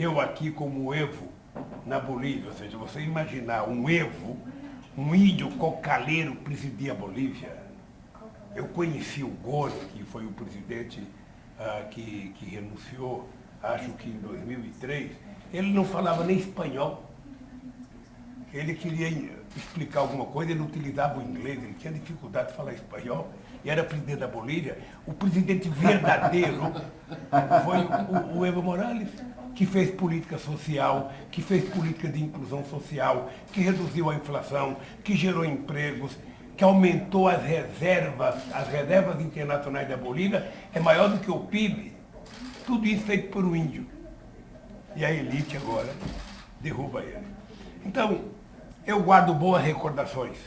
Eu aqui como Evo na Bolívia, ou seja, você imaginar um Evo, um índio cocaleiro presidir a Bolívia. Eu conheci o Gore, que foi o presidente ah, que, que renunciou, acho que em 2003, ele não falava nem espanhol. Ele queria explicar alguma coisa, ele utilizava o inglês, ele tinha dificuldade de falar espanhol, e era presidente da Bolívia. O presidente verdadeiro foi o, o Evo Morales, que fez política social, que fez política de inclusão social, que reduziu a inflação, que gerou empregos, que aumentou as reservas, as reservas internacionais da Bolívia, é maior do que o PIB. Tudo isso feito por um índio. E a elite agora derruba ele. Então, eu guardo boas recordações